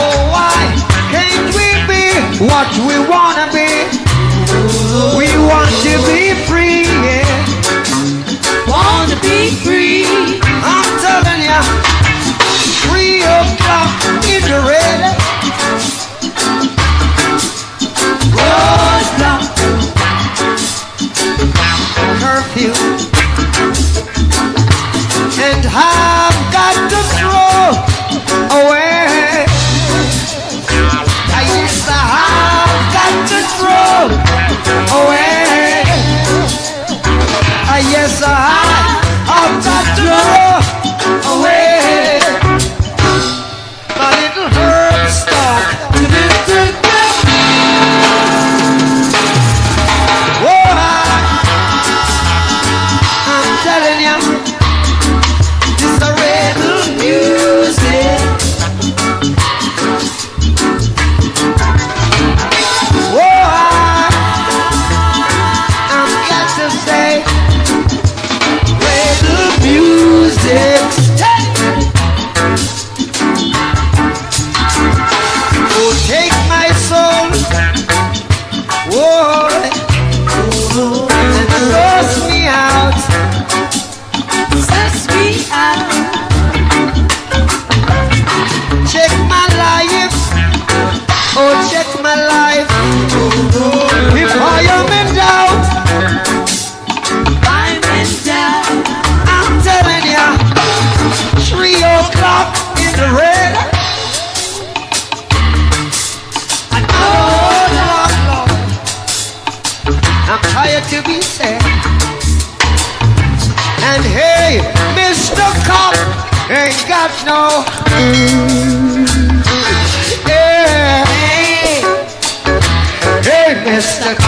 Oh, why can't we be what we wanna be? We want to be free. yes, I. tired to be sad? And hey, Mr. Cop ain't got no. Yeah. Hey, Mr. Cop.